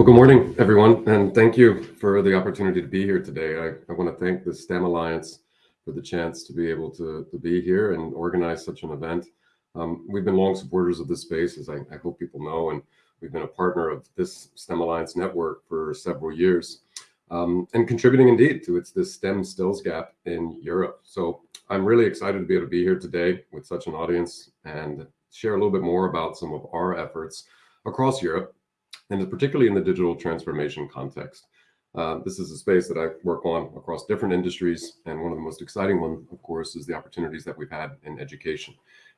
Well, good morning, everyone, and thank you for the opportunity to be here today. I, I want to thank the STEM Alliance for the chance to be able to, to be here and organize such an event. Um, we've been long supporters of this space, as I, I, hope people know, and we've been a partner of this STEM Alliance network for several years, um, and contributing indeed to its this STEM skills gap in Europe. So I'm really excited to be able to be here today with such an audience and share a little bit more about some of our efforts across Europe and particularly in the digital transformation context. Uh, this is a space that I work on across different industries. And one of the most exciting one, of course, is the opportunities that we've had in education.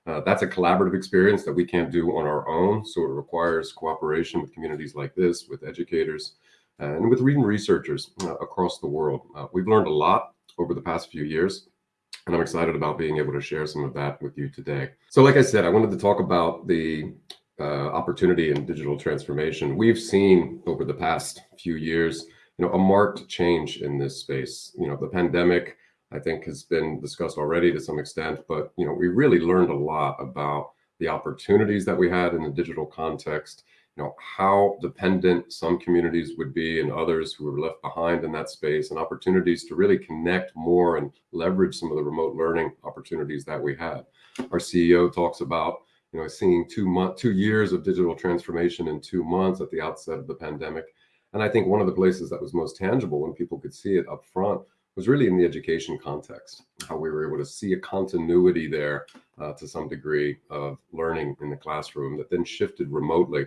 Uh, that's a collaborative experience that we can't do on our own. So it requires cooperation with communities like this, with educators, and with reading researchers uh, across the world. Uh, we've learned a lot over the past few years, and I'm excited about being able to share some of that with you today. So like I said, I wanted to talk about the uh, Uh, opportunity in digital transformation. We've seen over the past few years, you know, a marked change in this space. You know, the pandemic, I think, has been discussed already to some extent, but you know, we really learned a lot about the opportunities that we had in the digital context. You know, how dependent some communities would be and others who were left behind in that space, and opportunities to really connect more and leverage some of the remote learning opportunities that we had. Our CEO talks about you know, seeing two month, two years of digital transformation in two months at the outset of the pandemic. And I think one of the places that was most tangible when people could see it up front was really in the education context, how we were able to see a continuity there uh, to some degree of learning in the classroom that then shifted remotely.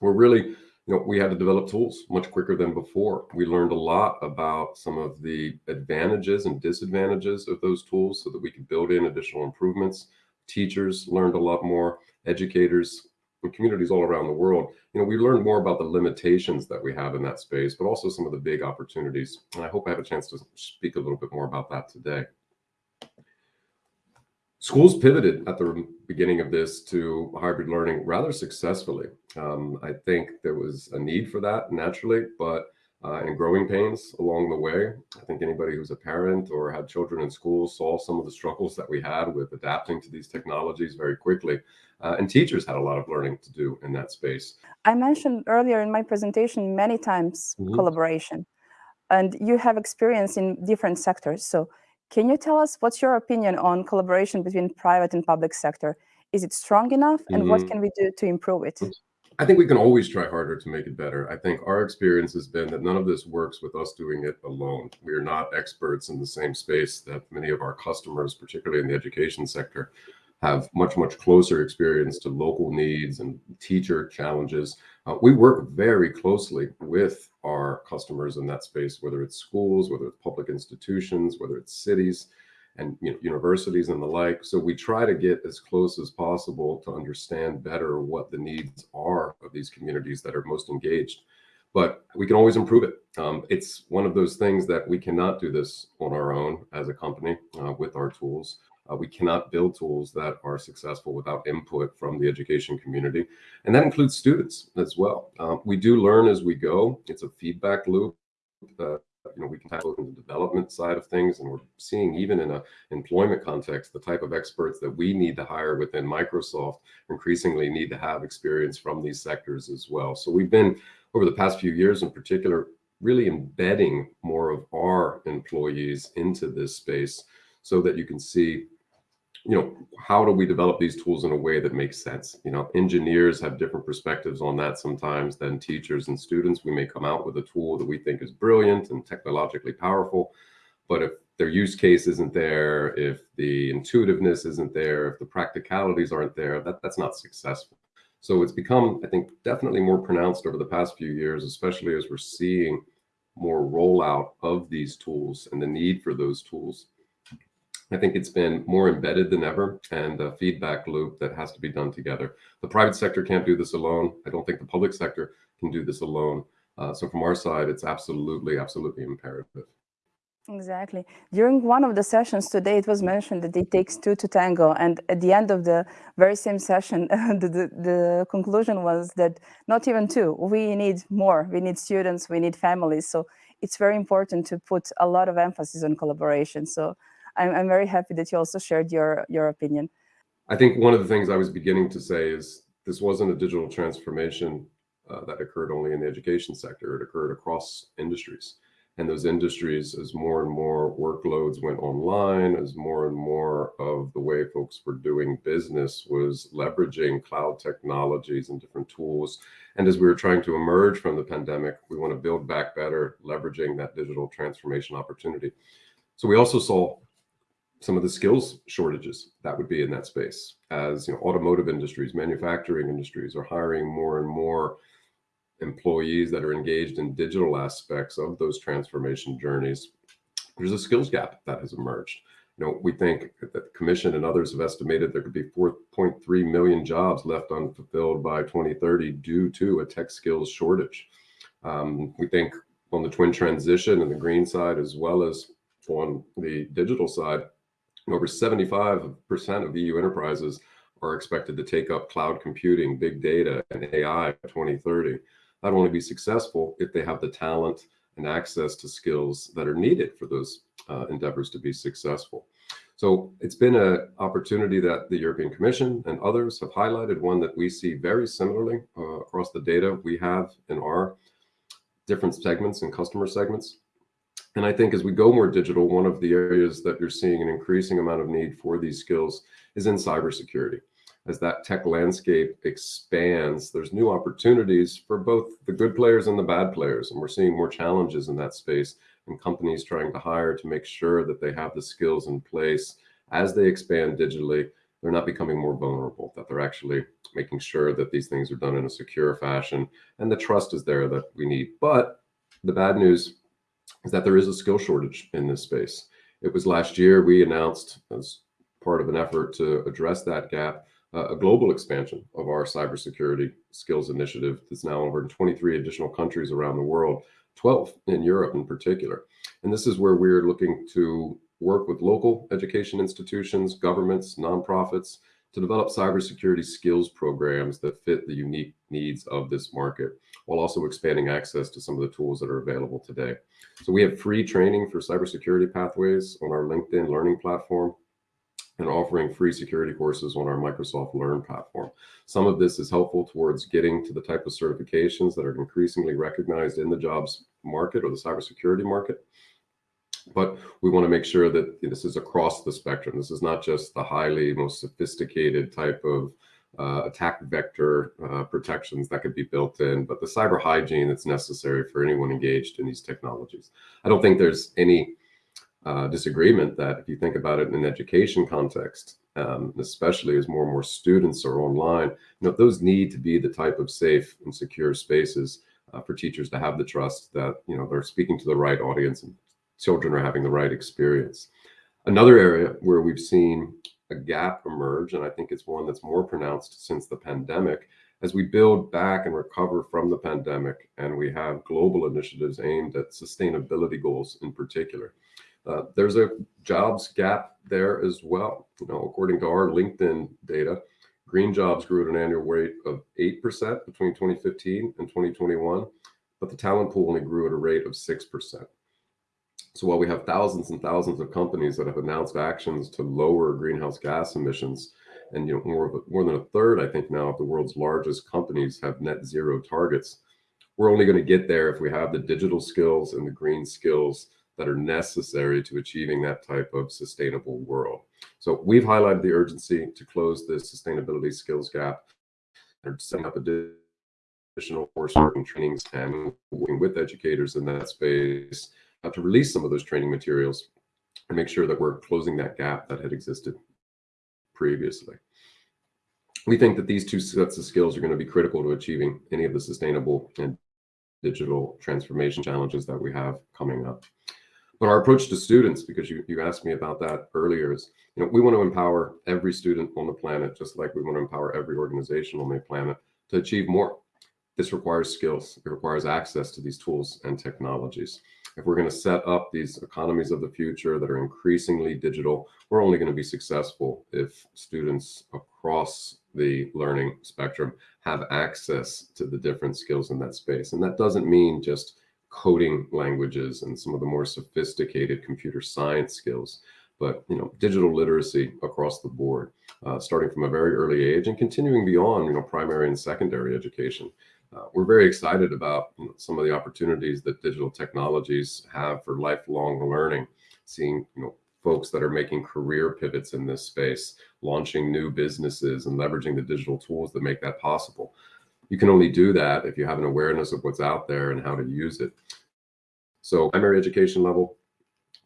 We're really, you know, we had to develop tools much quicker than before. We learned a lot about some of the advantages and disadvantages of those tools so that we could build in additional improvements teachers learned a lot more, educators and communities all around the world. You know, we learned more about the limitations that we have in that space, but also some of the big opportunities. And I hope I have a chance to speak a little bit more about that today. Schools pivoted at the beginning of this to hybrid learning rather successfully. Um, I think there was a need for that naturally, but uh, and growing pains along the way. I think anybody who's a parent or had children in school saw some of the struggles that we had with adapting to these technologies very quickly. Uh, and teachers had a lot of learning to do in that space. I mentioned earlier in my presentation many times mm -hmm. collaboration, and you have experience in different sectors. So can you tell us what's your opinion on collaboration between private and public sector? Is it strong enough and mm -hmm. what can we do to improve it? I think we can always try harder to make it better. I think our experience has been that none of this works with us doing it alone. We are not experts in the same space that many of our customers, particularly in the education sector, have much, much closer experience to local needs and teacher challenges. Uh, we work very closely with our customers in that space, whether it's schools, whether it's public institutions, whether it's cities and you know, universities and the like. So we try to get as close as possible to understand better what the needs are of these communities that are most engaged. But we can always improve it. Um, it's one of those things that we cannot do this on our own as a company uh, with our tools. Uh, we cannot build tools that are successful without input from the education community. And that includes students as well. Um, we do learn as we go. It's a feedback loop. Uh, you know, we can tackle the development side of things. And we're seeing even in a employment context, the type of experts that we need to hire within Microsoft increasingly need to have experience from these sectors as well. So we've been over the past few years in particular, really embedding more of our employees into this space so that you can see you know, how do we develop these tools in a way that makes sense? You know, engineers have different perspectives on that sometimes than teachers and students. We may come out with a tool that we think is brilliant and technologically powerful, but if their use case isn't there, if the intuitiveness isn't there, if the practicalities aren't there, that, that's not successful. So it's become, I think, definitely more pronounced over the past few years, especially as we're seeing more rollout of these tools and the need for those tools I think it's been more embedded than ever and a feedback loop that has to be done together. The private sector can't do this alone. I don't think the public sector can do this alone. Uh, so from our side, it's absolutely, absolutely imperative. Exactly. During one of the sessions today, it was mentioned that it takes two to tango. And at the end of the very same session, the, the, the, conclusion was that not even two, we need more. We need students, we need families. So it's very important to put a lot of emphasis on collaboration. So I'm, I'm very happy that you also shared your, your opinion. I think one of the things I was beginning to say is this wasn't a digital transformation uh, that occurred only in the education sector. It occurred across industries. And those industries, as more and more workloads went online, as more and more of the way folks were doing business was leveraging cloud technologies and different tools. And as we were trying to emerge from the pandemic, we want to build back better, leveraging that digital transformation opportunity. So we also saw some of the skills shortages that would be in that space as you know automotive industries manufacturing industries are hiring more and more employees that are engaged in digital aspects of those transformation journeys, there's a skills gap that has emerged. You know, we think that the commission and others have estimated there could be 4.3 million jobs left unfulfilled by 2030 due to a tech skills shortage. Um, we think on the twin transition and the green side, as well as on the digital side, over 75% of EU enterprises are expected to take up cloud computing, big data, and AI by 2030 not only be successful if they have the talent and access to skills that are needed for those uh, endeavors to be successful. So it's been an opportunity that the European Commission and others have highlighted, one that we see very similarly uh, across the data we have in our different segments and customer segments. And I think as we go more digital, one of the areas that you're seeing an increasing amount of need for these skills is in cybersecurity as that tech landscape expands, there's new opportunities for both the good players and the bad players. And we're seeing more challenges in that space and companies trying to hire to make sure that they have the skills in place as they expand digitally. They're not becoming more vulnerable, that they're actually making sure that these things are done in a secure fashion and the trust is there that we need. But the bad news is that there is a skill shortage in this space. It was last year we announced as part of an effort to address that gap a global expansion of our cybersecurity skills initiative that's now over in 23 additional countries around the world, 12 in Europe in particular. And this is where we're looking to work with local education institutions, governments, nonprofits to develop cybersecurity skills programs that fit the unique needs of this market, while also expanding access to some of the tools that are available today. So we have free training for cybersecurity pathways on our LinkedIn learning platform and offering free security courses on our Microsoft Learn platform. Some of this is helpful towards getting to the type of certifications that are increasingly recognized in the jobs market or the cybersecurity market. But we want to make sure that this is across the spectrum. This is not just the highly most sophisticated type of uh, attack vector uh, protections that could be built in, but the cyber hygiene that's necessary for anyone engaged in these technologies. I don't think there's any uh, disagreement that if you think about it in an education context, um, especially as more and more students are online, you know, those need to be the type of safe and secure spaces uh, for teachers to have the trust that, you know, they're speaking to the right audience and children are having the right experience. Another area where we've seen a gap emerge, and I think it's one that's more pronounced since the pandemic, as we build back and recover from the pandemic, and we have global initiatives aimed at sustainability goals in particular. Uh, there's a jobs gap there as well. You know, according to our LinkedIn data, green jobs grew at an annual rate of 8% between 2015 and 2021, but the talent pool only grew at a rate of 6%. So while we have thousands and thousands of companies that have announced actions to lower greenhouse gas emissions, and you know more, more than a third, I think now of the world's largest companies have net zero targets, we're only going to get there if we have the digital skills and the green skills that are necessary to achieving that type of sustainable world. So we've highlighted the urgency to close this sustainability skills gap and setting up additional coursework and trainings and working with educators in that space to release some of those training materials and make sure that we're closing that gap that had existed previously. We think that these two sets of skills are going to be critical to achieving any of the sustainable and digital transformation challenges that we have coming up. But our approach to students, because you, you asked me about that earlier, is you know we want to empower every student on the planet, just like we want to empower every organization on the planet to achieve more. This requires skills. It requires access to these tools and technologies. If we're going to set up these economies of the future that are increasingly digital, we're only going to be successful if students across the learning spectrum have access to the different skills in that space. And that doesn't mean just coding languages and some of the more sophisticated computer science skills, but you know, digital literacy across the board, uh, starting from a very early age and continuing beyond, you know, primary and secondary education. Uh, we're very excited about some of the opportunities that digital technologies have for lifelong learning, seeing you know folks that are making career pivots in this space, launching new businesses and leveraging the digital tools that make that possible. You can only do that if you have an awareness of what's out there and how to use it. So primary education level,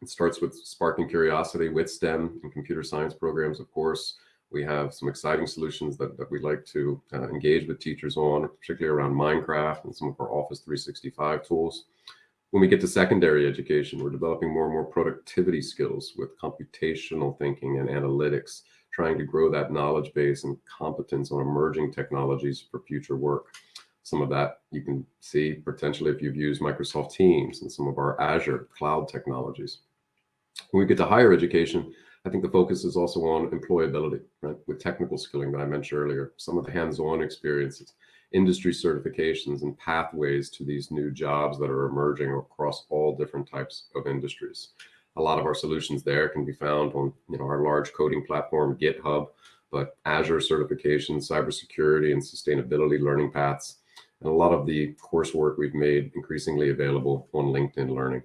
it starts with sparking curiosity with STEM and computer science programs, of course. We have some exciting solutions that, that we'd like to uh, engage with teachers on, particularly around Minecraft and some of our Office 365 tools. When we get to secondary education, we're developing more and more productivity skills with computational thinking and analytics, trying to grow that knowledge base and competence on emerging technologies for future work. Some of that you can see potentially if you've used Microsoft Teams and some of our Azure cloud technologies. When we get to higher education, I think the focus is also on employability, right? With technical skilling that I mentioned earlier, some of the hands-on experiences, industry certifications and pathways to these new jobs that are emerging across all different types of industries. A lot of our solutions there can be found on you know, our large coding platform, GitHub, but Azure certifications, cybersecurity and sustainability learning paths, and a lot of the coursework we've made increasingly available on LinkedIn Learning.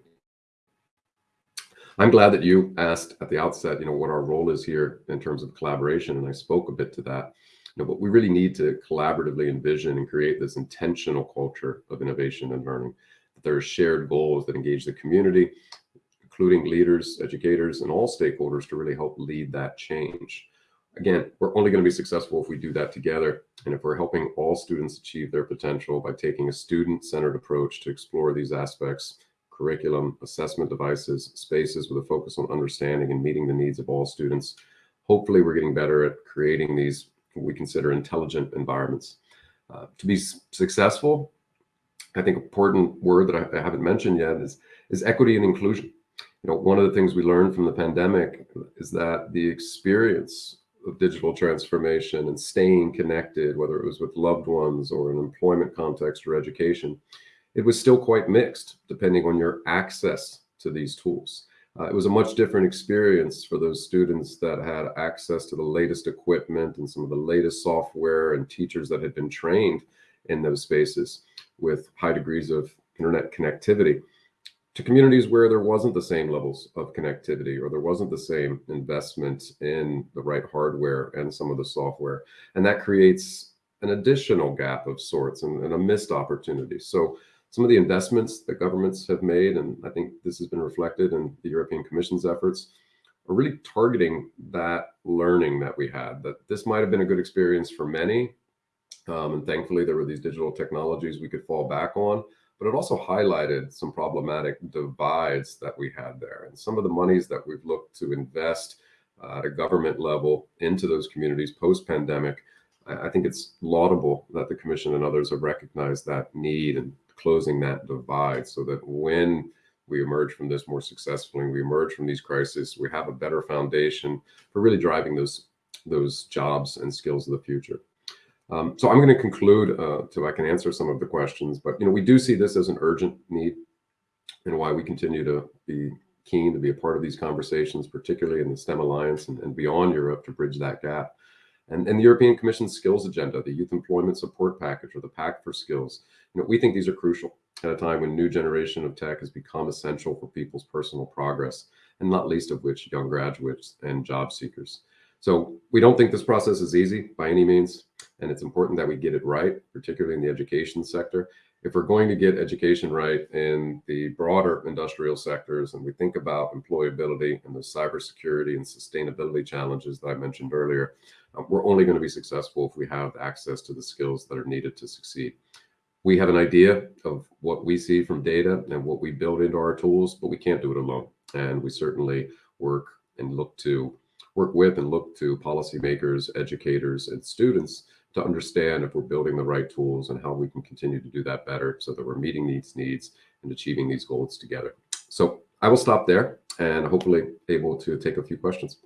I'm glad that you asked at the outset, you know, what our role is here in terms of collaboration, and I spoke a bit to that. You know, but we really need to collaboratively envision and create this intentional culture of innovation and learning. That there are shared goals that engage the community, including leaders, educators, and all stakeholders to really help lead that change. Again, we're only going to be successful if we do that together and if we're helping all students achieve their potential by taking a student-centered approach to explore these aspects curriculum, assessment devices, spaces with a focus on understanding and meeting the needs of all students. Hopefully we're getting better at creating these we consider intelligent environments. Uh, to be successful, I think important word that I, I haven't mentioned yet is, is equity and inclusion. You know, one of the things we learned from the pandemic is that the experience of digital transformation and staying connected, whether it was with loved ones or an employment context or education, it was still quite mixed depending on your access to these tools. Uh, it was a much different experience for those students that had access to the latest equipment and some of the latest software and teachers that had been trained in those spaces with high degrees of internet connectivity to communities where there wasn't the same levels of connectivity or there wasn't the same investment in the right hardware and some of the software. And that creates an additional gap of sorts and, and a missed opportunity. So some of the investments that governments have made, and I think this has been reflected in the European Commission's efforts, are really targeting that learning that we had, that this might have been a good experience for many. Um, and thankfully, there were these digital technologies we could fall back on, but it also highlighted some problematic divides that we had there. And some of the monies that we've looked to invest uh, at a government level into those communities post-pandemic, I think it's laudable that the commission and others have recognized that need and closing that divide so that when we emerge from this more successfully, we emerge from these crises, we have a better foundation for really driving those those jobs and skills of the future. Um, so I'm going to conclude uh, so I can answer some of the questions, but you know we do see this as an urgent need and why we continue to be keen to be a part of these conversations, particularly in the STEM Alliance and, and beyond Europe to bridge that gap. And, and the European Commission's skills agenda, the Youth Employment Support Package or the Pact for Skills, you know, we think these are crucial at a time when new generation of tech has become essential for people's personal progress, and not least of which young graduates and job seekers. So we don't think this process is easy by any means, and it's important that we get it right, particularly in the education sector. If we're going to get education right in the broader industrial sectors, and we think about employability and the cybersecurity and sustainability challenges that I mentioned earlier, uh, we're only going to be successful if we have access to the skills that are needed to succeed we have an idea of what we see from data and what we build into our tools, but we can't do it alone. And we certainly work and look to work with and look to policymakers, educators, and students to understand if we're building the right tools and how we can continue to do that better so that we're meeting these needs and achieving these goals together. So I will stop there and hopefully able to take a few questions.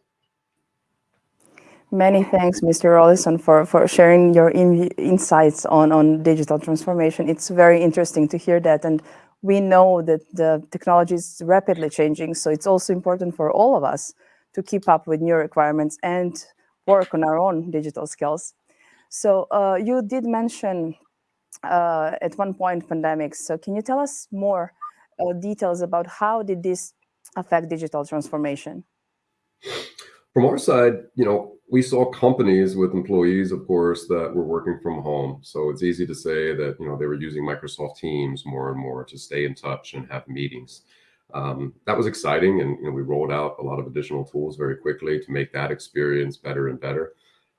Many thanks, Mr. Rollison, for, for sharing your in, insights on, on digital transformation. It's very interesting to hear that. And we know that the technology is rapidly changing. So it's also important for all of us to keep up with new requirements and work on our own digital skills. So uh, you did mention uh, at one point pandemics. So can you tell us more uh, details about how did this affect digital transformation? From our side, you know, we saw companies with employees, of course, that were working from home. So it's easy to say that, you know, they were using Microsoft Teams more and more to stay in touch and have meetings. Um, that was exciting. And, you know, we rolled out a lot of additional tools very quickly to make that experience better and better.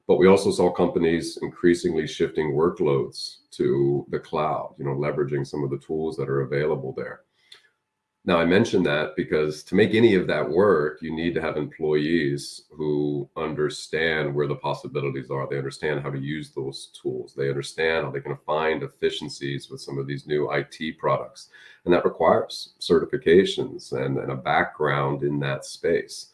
But we also saw companies increasingly shifting workloads to the cloud, you know, leveraging some of the tools that are available there. Now, I mention that because to make any of that work, you need to have employees who understand where the possibilities are. They understand how to use those tools. They understand how they can find efficiencies with some of these new IT products. And that requires certifications and, and a background in that space.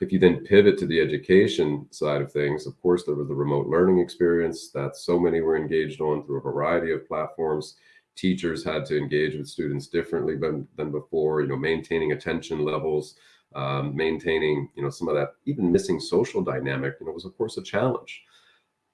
If you then pivot to the education side of things, of course, there was the remote learning experience that so many were engaged on through a variety of platforms teachers had to engage with students differently than, than before, you know, maintaining attention levels, um, maintaining, you know, some of that even missing social dynamic, you know, was of course a challenge.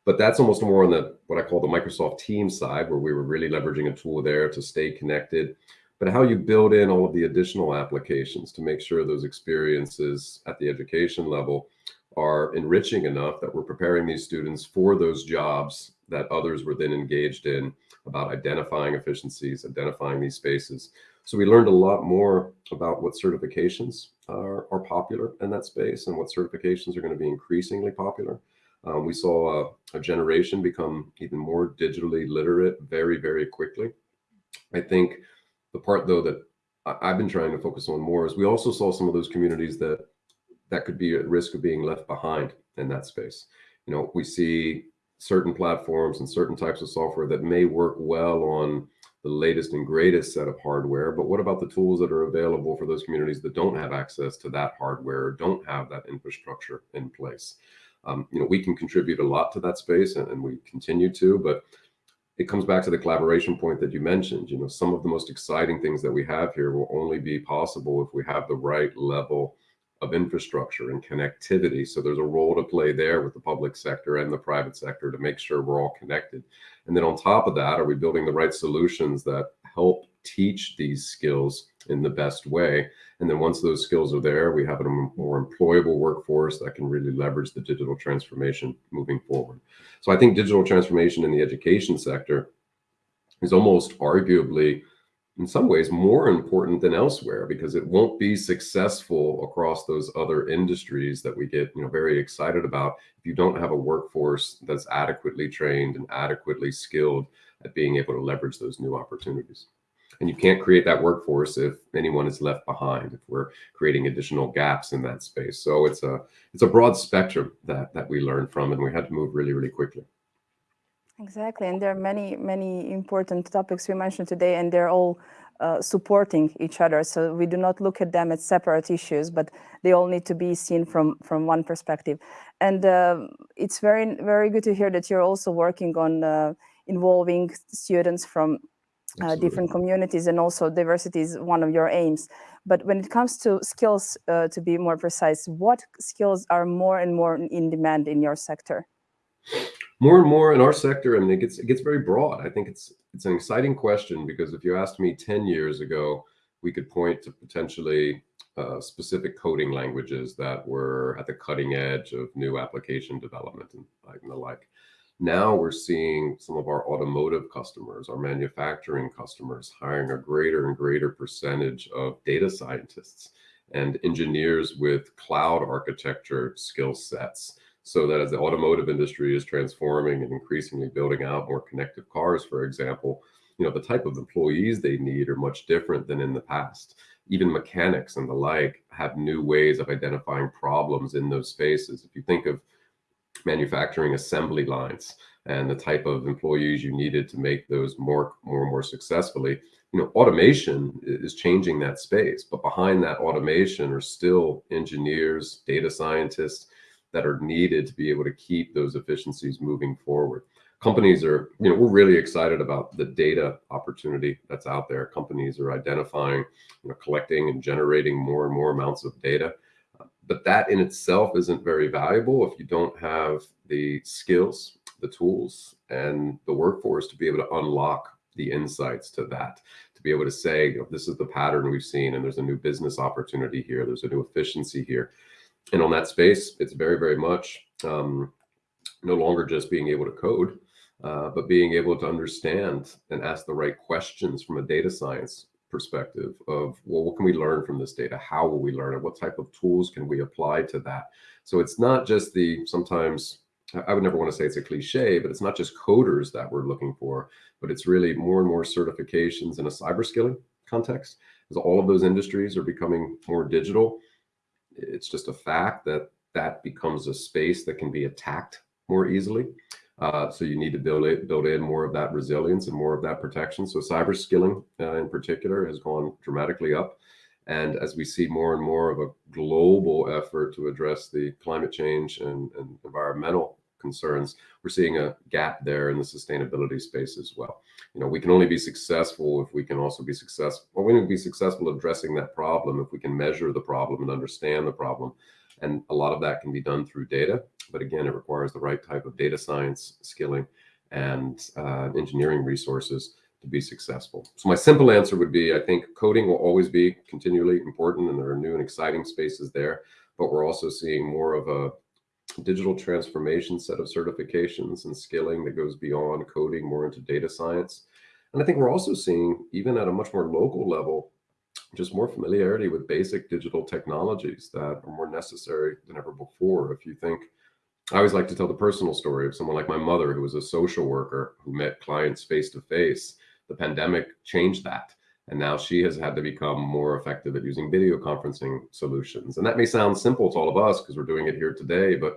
But that's almost more on the, what I call the Microsoft Teams side, where we were really leveraging a tool there to stay connected, but how you build in all of the additional applications to make sure those experiences at the education level are enriching enough that we're preparing these students for those jobs that others were then engaged in about identifying efficiencies, identifying these spaces. So we learned a lot more about what certifications are, are popular in that space and what certifications are going to be increasingly popular. Um, we saw a, a, generation become even more digitally literate very, very quickly. I think the part though that I've been trying to focus on more is we also saw some of those communities that that could be at risk of being left behind in that space. You know, we see certain platforms and certain types of software that may work well on the latest and greatest set of hardware, but what about the tools that are available for those communities that don't have access to that hardware don't have that infrastructure in place? Um, you know, we can contribute a lot to that space and, and we continue to, but it comes back to the collaboration point that you mentioned. You know, some of the most exciting things that we have here will only be possible if we have the right level of infrastructure and connectivity. So there's a role to play there with the public sector and the private sector to make sure we're all connected. And then on top of that, are we building the right solutions that help teach these skills in the best way? And then once those skills are there, we have a more employable workforce that can really leverage the digital transformation moving forward. So I think digital transformation in the education sector is almost arguably in some ways more important than elsewhere because it won't be successful across those other industries that we get you know very excited about if you don't have a workforce that's adequately trained and adequately skilled at being able to leverage those new opportunities and you can't create that workforce if anyone is left behind if we're creating additional gaps in that space so it's a it's a broad spectrum that that we learn from and we had to move really really quickly Exactly, and there are many, many important topics we mentioned today, and they're all uh, supporting each other. So we do not look at them as separate issues, but they all need to be seen from from one perspective. And uh, it's very, very good to hear that you're also working on uh, involving students from uh, different communities, and also diversity is one of your aims. But when it comes to skills, uh, to be more precise, what skills are more and more in demand in your sector? more and more in our sector, I mean, it gets it gets very broad. I think it's it's an exciting question because if you asked me 10 years ago, we could point to potentially uh, specific coding languages that were at the cutting edge of new application development and, and the like. Now we're seeing some of our automotive customers, our manufacturing customers hiring a greater and greater percentage of data scientists and engineers with cloud architecture skill sets so that as the automotive industry is transforming and increasingly building out more connected cars, for example, you know, the type of employees they need are much different than in the past. Even mechanics and the like have new ways of identifying problems in those spaces. If you think of manufacturing assembly lines and the type of employees you needed to make those more, more and more successfully, you know, automation is changing that space. But behind that automation are still engineers, data scientists, that are needed to be able to keep those efficiencies moving forward. Companies are, you know, we're really excited about the data opportunity that's out there. Companies are identifying, you know, collecting and generating more and more amounts of data. But that in itself isn't very valuable if you don't have the skills, the tools, and the workforce to be able to unlock the insights to that to be able to say this is the pattern we've seen and there's a new business opportunity here there's a new efficiency here. And on that space it's very very much um, no longer just being able to code uh, but being able to understand and ask the right questions from a data science perspective of well what can we learn from this data how will we learn it what type of tools can we apply to that so it's not just the sometimes I would never want to say it's a cliche, but it's not just coders that we're looking for, but it's really more and more certifications in a cyber skilling context. As all of those industries are becoming more digital, it's just a fact that that becomes a space that can be attacked more easily. Uh, so you need to build it, build in more of that resilience and more of that protection. So cyber skilling uh, in particular has gone dramatically up. And as we see more and more of a global effort to address the climate change and, and environmental concerns, we're seeing a gap there in the sustainability space as well. You know, we can only be successful if we can also be successful, or we can be successful addressing that problem if we can measure the problem and understand the problem. And a lot of that can be done through data, but again, it requires the right type of data science skilling and uh, engineering resources to be successful. So my simple answer would be, I think coding will always be continually important and there are new and exciting spaces there, but we're also seeing more of a digital transformation set of certifications and skilling that goes beyond coding more into data science. And I think we're also seeing, even at a much more local level, just more familiarity with basic digital technologies that are more necessary than ever before. If you think, I always like to tell the personal story of someone like my mother, who was a social worker who met clients face to face. The pandemic changed that. And now she has had to become more effective at using video conferencing solutions. And that may sound simple to all of us because we're doing it here today, but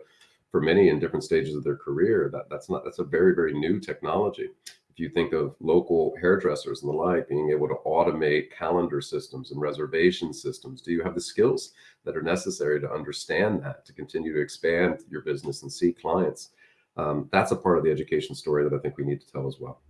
for many in different stages of their career, that, that's not that's a very, very new technology. If you think of local hairdressers and the like, being able to automate calendar systems and reservation systems, do you have the skills that are necessary to understand that, to continue to expand your business and see clients? Um, that's a part of the education story that I think we need to tell as well.